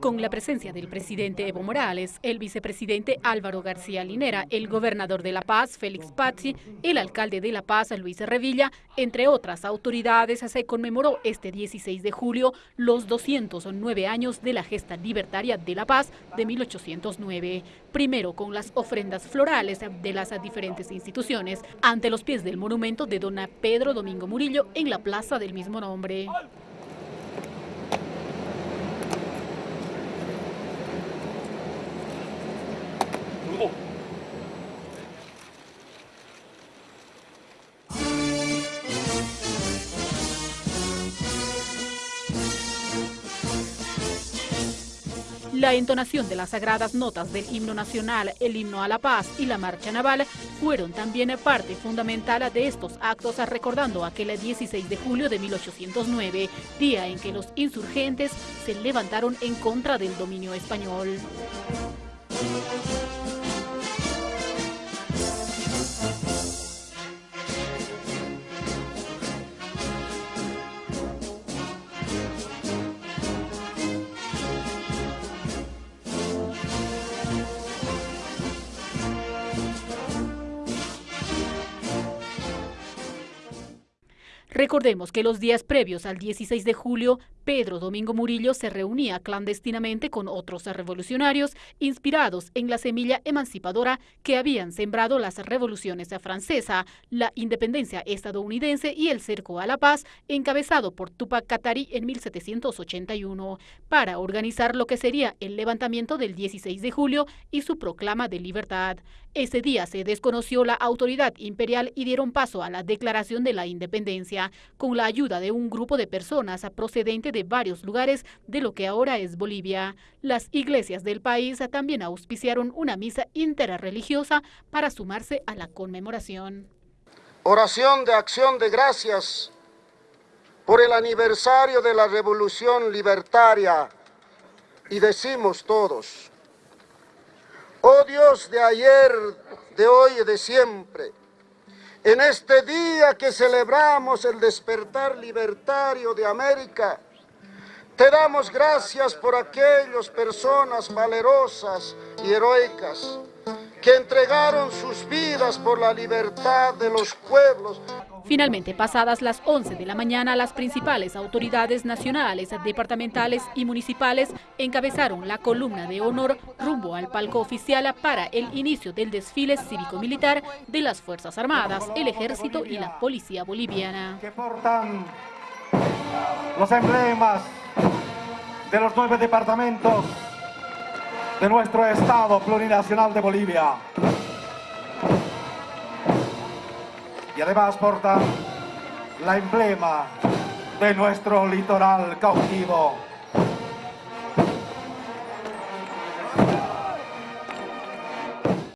Con la presencia del presidente Evo Morales, el vicepresidente Álvaro García Linera, el gobernador de La Paz, Félix Pazzi, el alcalde de La Paz, Luis Revilla, entre otras autoridades, se conmemoró este 16 de julio los 209 años de la gesta libertaria de La Paz de 1809. Primero con las ofrendas florales de las diferentes instituciones ante los pies del monumento de don Pedro Domingo Murillo en la plaza del mismo nombre. La entonación de las sagradas notas del himno nacional, el himno a la paz y la marcha naval fueron también parte fundamental de estos actos recordando aquel 16 de julio de 1809, día en que los insurgentes se levantaron en contra del dominio español. Recordemos que los días previos al 16 de julio, Pedro Domingo Murillo se reunía clandestinamente con otros revolucionarios inspirados en la semilla emancipadora que habían sembrado las revoluciones francesa, la independencia estadounidense y el cerco a la paz, encabezado por Tupac Katari en 1781, para organizar lo que sería el levantamiento del 16 de julio y su proclama de libertad. Ese día se desconoció la autoridad imperial y dieron paso a la declaración de la independencia con la ayuda de un grupo de personas procedente de varios lugares de lo que ahora es Bolivia. Las iglesias del país también auspiciaron una misa interreligiosa para sumarse a la conmemoración. Oración de acción de gracias por el aniversario de la Revolución Libertaria y decimos todos, oh Dios de ayer, de hoy y de siempre, en este día que celebramos el despertar libertario de América, te damos gracias por aquellas personas valerosas y heroicas que entregaron sus vidas por la libertad de los pueblos. Finalmente, pasadas las 11 de la mañana, las principales autoridades nacionales, departamentales y municipales encabezaron la columna de honor rumbo al palco oficial para el inicio del desfile cívico-militar de las Fuerzas Armadas, el Ejército y la Policía Boliviana. Que portan los emblemas de los nueve departamentos de nuestro Estado plurinacional de Bolivia. Y además portan la emblema de nuestro litoral cautivo.